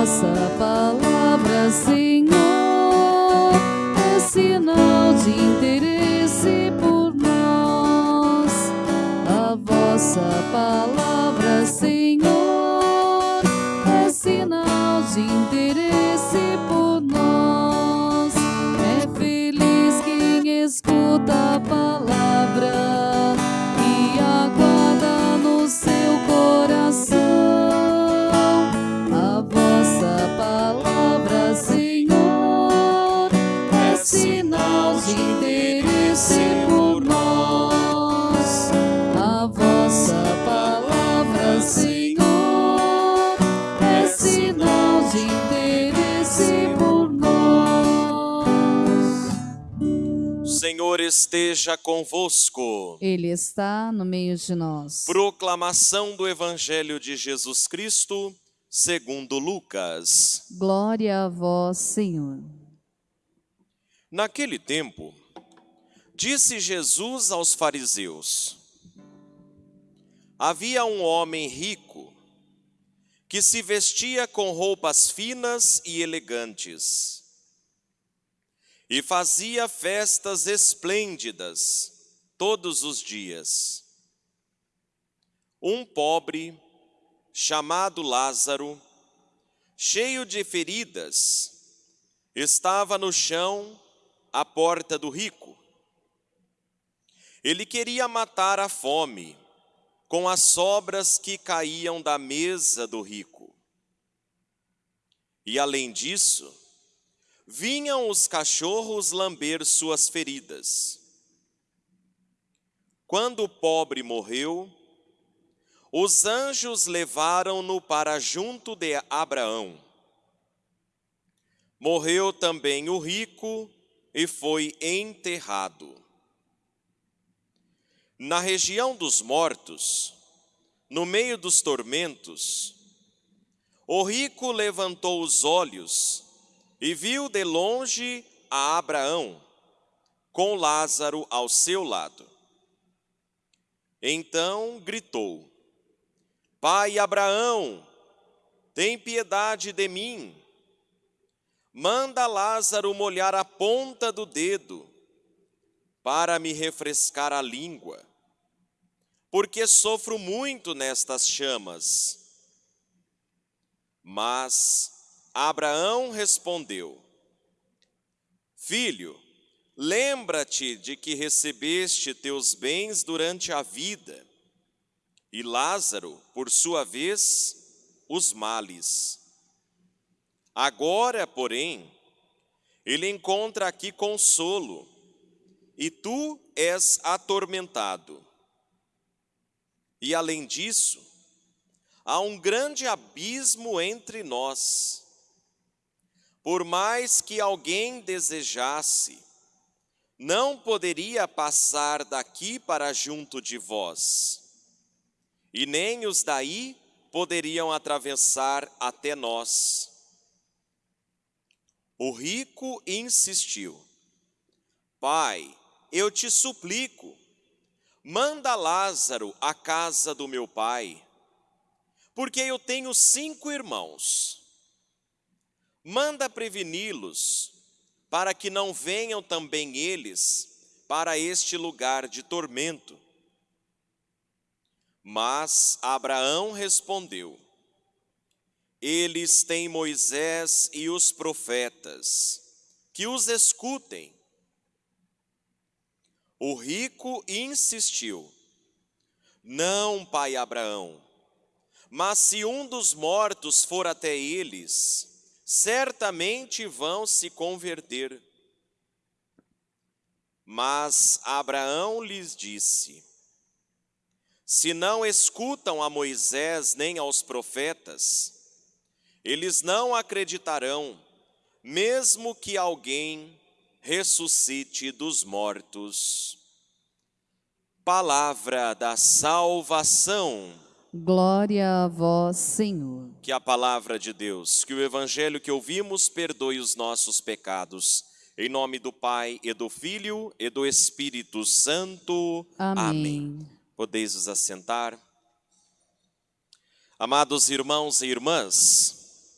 vossa palavra, Senhor, esteja convosco. Ele está no meio de nós. Proclamação do Evangelho de Jesus Cristo, segundo Lucas. Glória a vós, Senhor. Naquele tempo, disse Jesus aos fariseus: Havia um homem rico que se vestia com roupas finas e elegantes e fazia festas esplêndidas todos os dias. Um pobre, chamado Lázaro, cheio de feridas, estava no chão à porta do rico. Ele queria matar a fome com as sobras que caíam da mesa do rico. E além disso, vinham os cachorros lamber suas feridas. Quando o pobre morreu, os anjos levaram-no para junto de Abraão. Morreu também o rico e foi enterrado. Na região dos mortos, no meio dos tormentos, o rico levantou os olhos e viu de longe a Abraão, com Lázaro ao seu lado. Então gritou: Pai Abraão, tem piedade de mim. Manda Lázaro molhar a ponta do dedo para me refrescar a língua, porque sofro muito nestas chamas. Mas Abraão respondeu: Filho, lembra-te de que recebeste teus bens durante a vida, e Lázaro, por sua vez, os males. Agora, porém, ele encontra aqui consolo, e tu és atormentado. E além disso, há um grande abismo entre nós. Por mais que alguém desejasse, não poderia passar daqui para junto de vós, e nem os daí poderiam atravessar até nós. O rico insistiu: Pai, eu te suplico, manda Lázaro à casa do meu pai, porque eu tenho cinco irmãos. Manda preveni-los, para que não venham também eles para este lugar de tormento. Mas Abraão respondeu: Eles têm Moisés e os profetas, que os escutem. O rico insistiu: Não, pai Abraão, mas se um dos mortos for até eles, certamente vão se converter. Mas Abraão lhes disse: Se não escutam a Moisés nem aos profetas, eles não acreditarão, mesmo que alguém ressuscite dos mortos. Palavra da salvação. Glória a vós, Senhor. Que a palavra de Deus, que o evangelho que ouvimos perdoe os nossos pecados. Em nome do Pai e do Filho e do Espírito Santo. Amém. Podeis vos assentar. Amados irmãos e irmãs,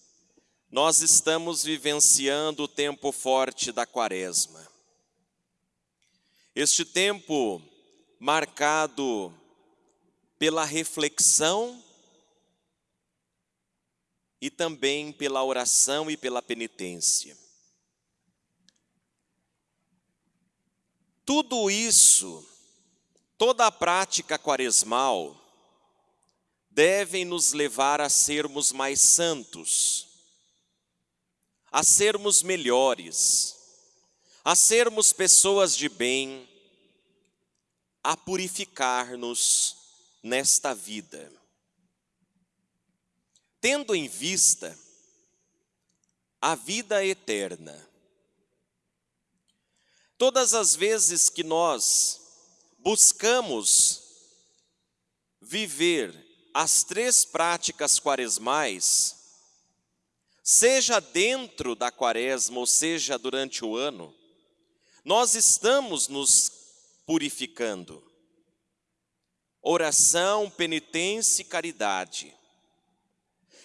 nós estamos vivenciando o tempo forte da quaresma. Este tempo marcado pela reflexão e também pela oração e pela penitência. Tudo isso, toda a prática quaresmal, devem nos levar a sermos mais santos, a sermos melhores, a sermos pessoas de bem, a purificar-nos nesta vida. Tendo em vista a vida eterna, todas as vezes que nós buscamos viver as três práticas quaresmais, seja dentro da quaresma ou seja durante o ano, nós estamos nos purificando. Oração, penitência e caridade.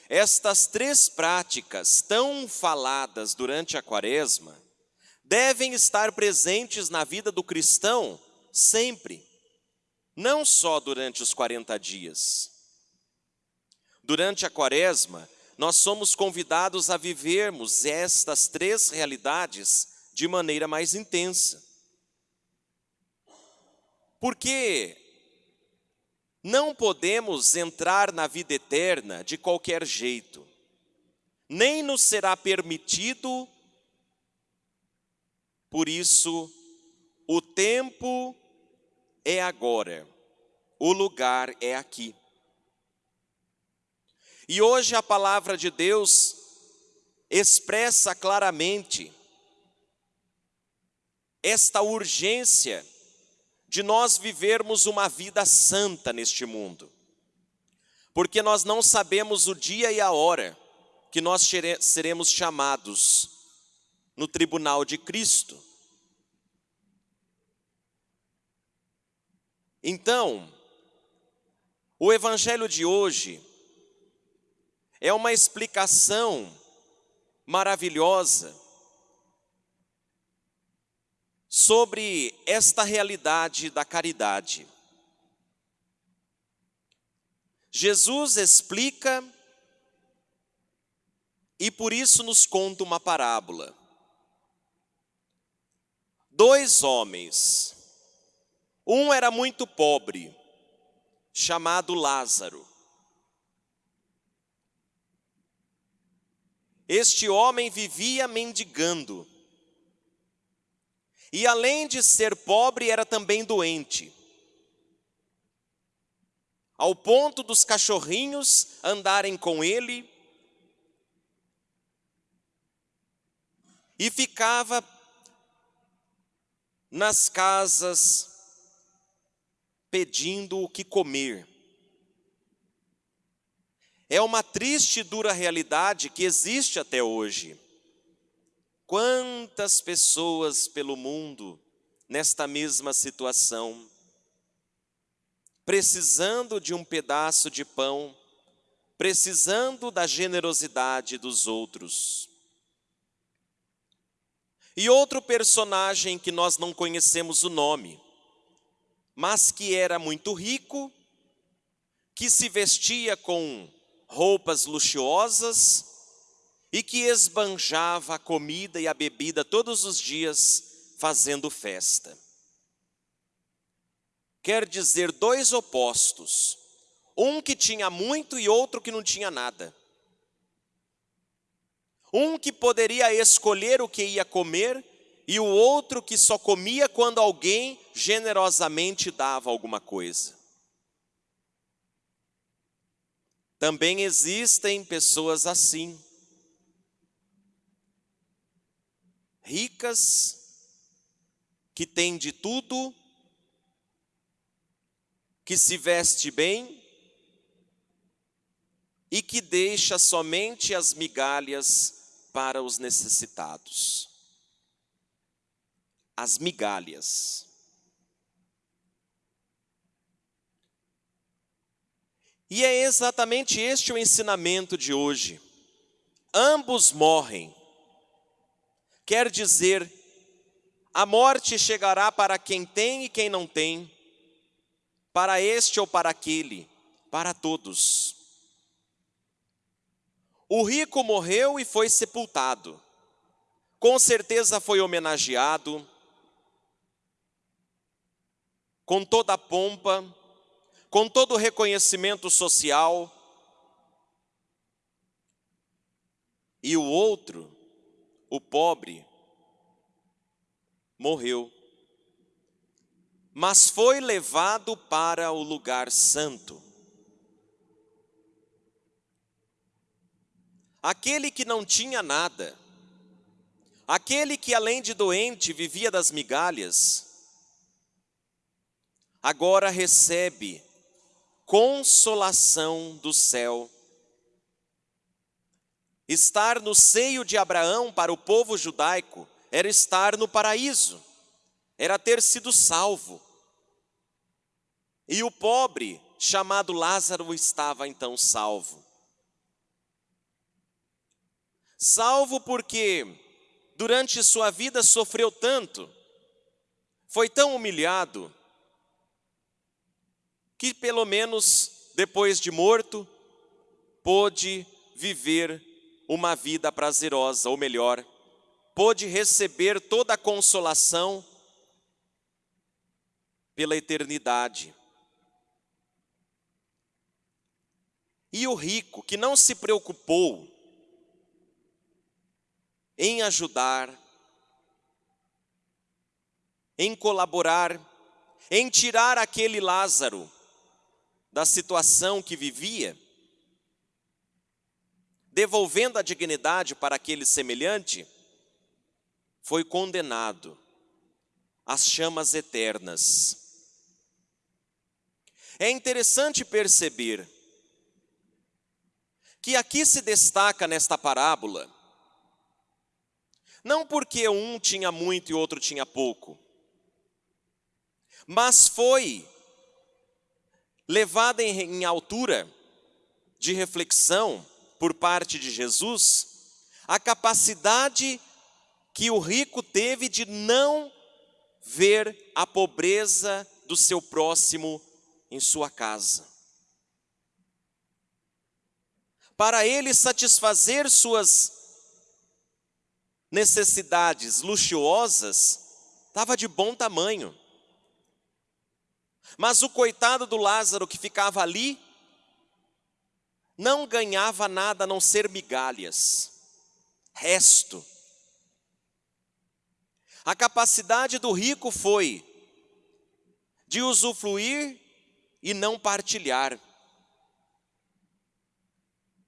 Estas três práticas tão faladas durante a quaresma devem estar presentes na vida do cristão sempre, não só durante os 40 dias. Durante a quaresma, nós somos convidados a vivermos estas três realidades de maneira mais intensa. Porque não podemos entrar na vida eterna de qualquer jeito, nem nos será permitido, por isso, o tempo é agora, o lugar é aqui. E hoje a palavra de Deus expressa claramente esta urgência de nós vivermos uma vida santa neste mundo. Porque nós não sabemos o dia e a hora que nós seremos chamados no tribunal de Cristo. Então, o evangelho de hoje é uma explicação maravilhosa sobre esta realidade da caridade. Jesus explica e por isso nos conta uma parábola. Dois homens, um era muito pobre, chamado Lázaro. Este homem vivia mendigando. E além de ser pobre, era também doente. Ao ponto dos cachorrinhos andarem com ele. E ficava nas casas pedindo o que comer. É uma triste e dura realidade que existe até hoje. Quantas pessoas pelo mundo nesta mesma situação, precisando de um pedaço de pão, precisando da generosidade dos outros. E outro personagem que nós não conhecemos o nome, mas que era muito rico, que se vestia com roupas luxuosas e que esbanjava a comida e a bebida todos os dias fazendo festa. Quer dizer, dois opostos, um que tinha muito e outro que não tinha nada. Um que poderia escolher o que ia comer e o outro que só comia quando alguém generosamente dava alguma coisa. Também existem pessoas assim, ricas, que têm de tudo, que se veste bem e que deixa somente as migalhas para os necessitados. As migalhas. E é exatamente este o ensinamento de hoje. ambos morrem. Quer dizer, a morte chegará para quem tem e quem não tem, para este ou para aquele, para todos. O rico morreu e foi sepultado. Com certeza foi homenageado, com toda a pompa, com todo o reconhecimento social. E o outro, o pobre, morreu, mas foi levado para o lugar santo. Aquele que não tinha nada, aquele que além de doente vivia das migalhas, agora recebe consolação do céu. Estar no seio de Abraão para o povo judaico era estar no paraíso, era ter sido salvo. E o pobre, chamado Lázaro, estava então salvo. Salvo porque durante sua vida sofreu tanto, foi tão humilhado, que pelo menos depois de morto, pôde viver uma vida prazerosa, ou melhor, pôde receber toda a consolação pela eternidade. E o rico, que não se preocupou em ajudar, em colaborar, em tirar aquele Lázaro da situação que vivia, devolvendo a dignidade para aquele semelhante, foi condenado às chamas eternas. É interessante perceber que aqui se destaca nesta parábola, não porque um tinha muito e outro tinha pouco, mas foi levada em, em altura de reflexão por parte de Jesus a capacidade que o rico teve de não ver a pobreza do seu próximo em sua casa. Para ele satisfazer suas necessidades luxuosas, estava de bom tamanho. Mas o coitado do Lázaro que ficava ali, não ganhava nada a não ser migalhas, resto. A capacidade do rico foi de usufruir e não partilhar.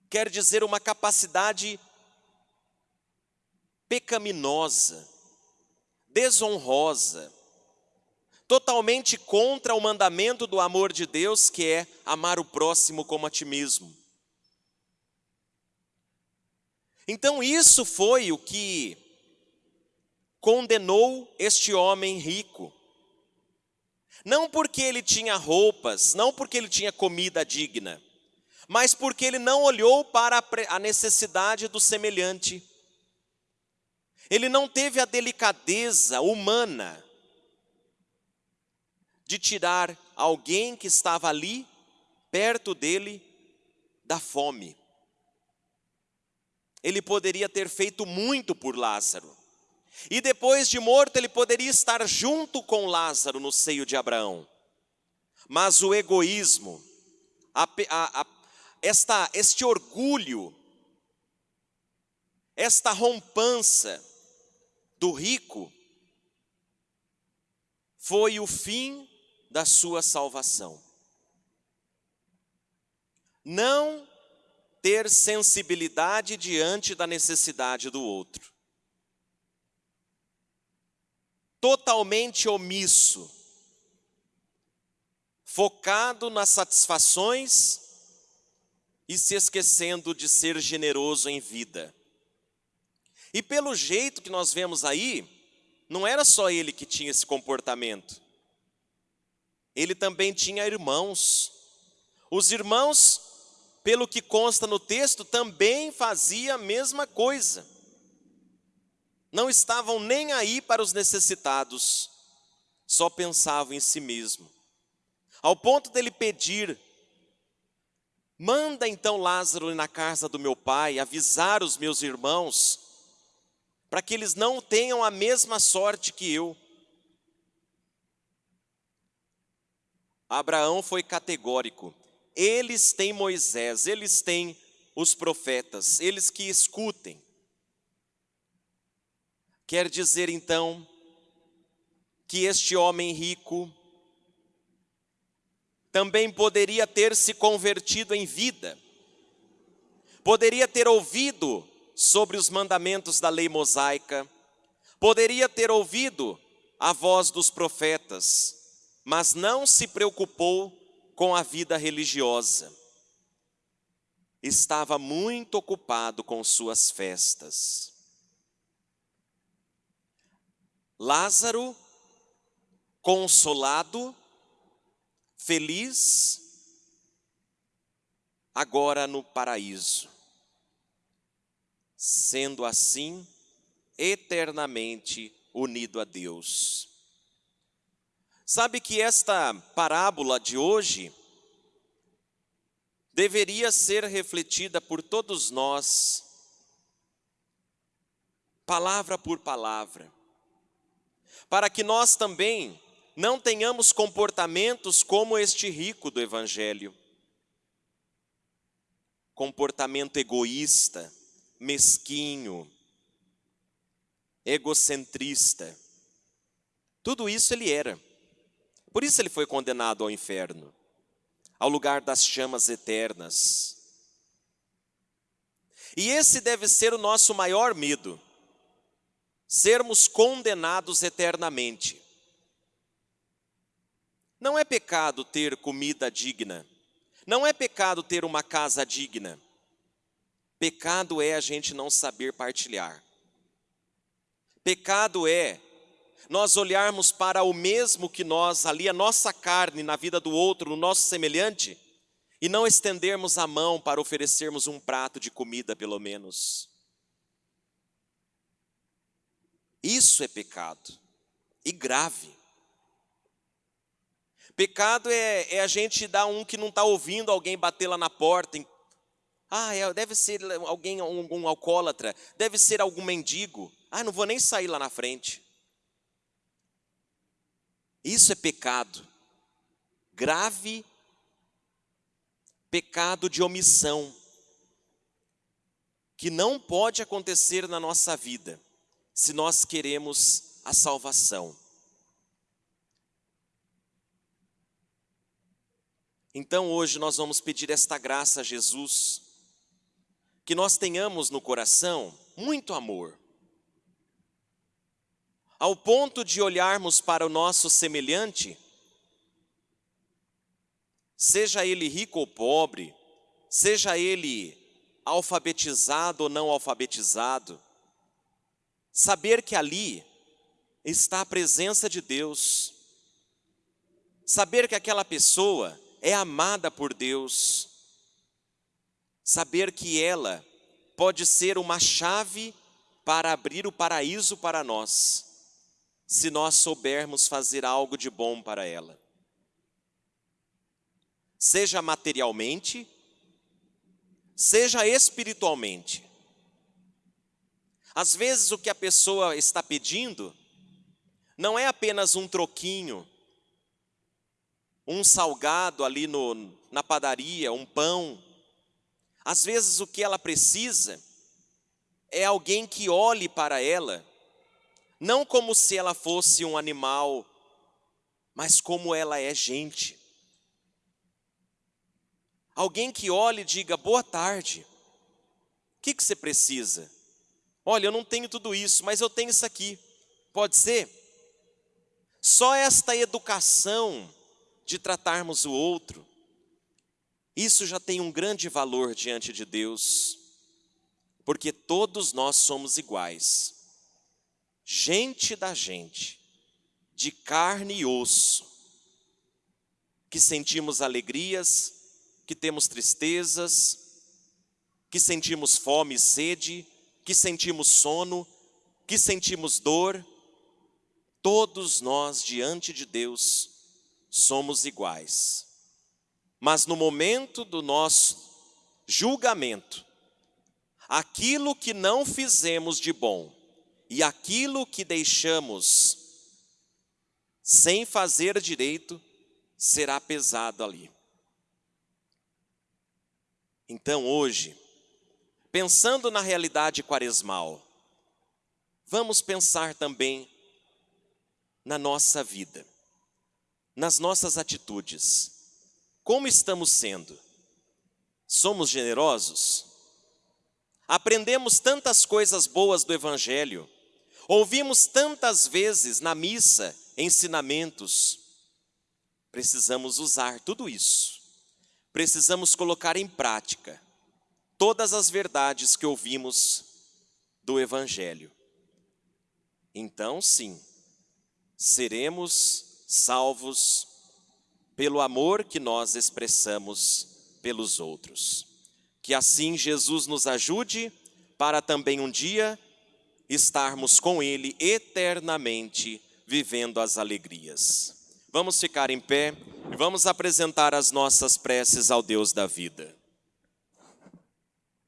Quer dizer, uma capacidade pecaminosa, desonrosa, totalmente contra o mandamento do amor de Deus, que é amar o próximo como a ti mesmo. Então, isso foi o que condenou este homem rico. Não porque ele tinha roupas, não porque ele tinha comida digna, mas porque ele não olhou para a necessidade do semelhante. Ele não teve a delicadeza humana de tirar alguém que estava ali, perto dele, da fome. Ele poderia ter feito muito por Lázaro. E depois de morto, ele poderia estar junto com Lázaro no seio de Abraão. Mas o egoísmo, a, a, a, esta, este orgulho, esta rompança do rico, foi o fim da sua salvação. Não ter sensibilidade diante da necessidade do outro. totalmente omisso, focado nas satisfações e se esquecendo de ser generoso em vida. E pelo jeito que nós vemos aí, não era só ele que tinha esse comportamento. Ele também tinha irmãos. Os irmãos pelo que consta no texto, também fazia a mesma coisa. Não estavam nem aí para os necessitados, só pensavam em si mesmo. Ao ponto dele pedir: manda então Lázaro na casa do meu pai, avisar os meus irmãos, para que eles não tenham a mesma sorte que eu. Abraão foi categórico. Eles têm Moisés, eles têm os profetas, eles que escutem. Quer dizer então que este homem rico também poderia ter se convertido em vida, poderia ter ouvido sobre os mandamentos da lei mosaica, poderia ter ouvido a voz dos profetas, mas não se preocupou com a vida religiosa. Estava muito ocupado com suas festas. Lázaro, consolado, feliz, agora no paraíso, sendo assim eternamente unido a Deus. Sabe que esta parábola de hoje deveria ser refletida por todos nós, palavra por palavra, para que nós também não tenhamos comportamentos como este rico do Evangelho. Comportamento egoísta, mesquinho, egocentrista. Tudo isso ele era. Por isso ele foi condenado ao inferno, ao lugar das chamas eternas. E esse deve ser o nosso maior medo, sermos condenados eternamente. Não é pecado ter comida digna, não é pecado ter uma casa digna. Pecado é a gente não saber partilhar. Pecado é nós olharmos para o mesmo que nós, ali a nossa carne na vida do outro, no nosso semelhante, e não estendermos a mão para oferecermos um prato de comida, pelo menos. Isso é pecado, e grave. Pecado é, é a gente dar um que não está ouvindo alguém bater lá na porta. Ah, é, deve ser alguém, um, um alcoólatra, deve ser algum mendigo. Ah, não vou nem sair lá na frente. Isso é pecado. Grave pecado de omissão. Que não pode acontecer na nossa vida, se nós queremos a salvação. Então hoje nós vamos pedir esta graça a Jesus, que nós tenhamos no coração muito amor, ao ponto de olharmos para o nosso semelhante, seja ele rico ou pobre, seja ele alfabetizado ou não alfabetizado, saber que ali está a presença de Deus, saber que aquela pessoa é amada por Deus, saber que ela pode ser uma chave para abrir o paraíso para nós se nós soubermos fazer algo de bom para ela. Seja materialmente, seja espiritualmente. Às vezes o que a pessoa está pedindo não é apenas um troquinho, um salgado ali no, na padaria, um pão. Às vezes o que ela precisa é alguém que olhe para ela não como se ela fosse um animal, mas como ela é gente. Alguém que olhe e diga: boa tarde, o que, que você precisa? Olha, eu não tenho tudo isso, mas eu tenho isso aqui. Pode ser? Só esta educação de tratarmos o outro, isso já tem um grande valor diante de Deus, porque todos nós somos iguais gente da gente, de carne e osso, que sentimos alegrias, que temos tristezas, que sentimos fome e sede, que sentimos sono, que sentimos dor. Todos nós, diante de Deus, somos iguais. Mas no momento do nosso julgamento, aquilo que não fizemos de bom e aquilo que deixamos sem fazer direito será pesado ali. Então hoje, pensando na realidade quaresmal, vamos pensar também na nossa vida, nas nossas atitudes. Como estamos sendo? Somos generosos? Aprendemos tantas coisas boas do Evangelho, ouvimos tantas vezes na missa ensinamentos. Precisamos usar tudo isso precisamos colocar em prática todas as verdades que ouvimos do Evangelho. Então, sim, seremos salvos pelo amor que nós expressamos pelos outros. Que assim Jesus nos ajude para também um dia estarmos com Ele eternamente vivendo as alegrias. Vamos ficar em pé e vamos apresentar as nossas preces ao Deus da vida.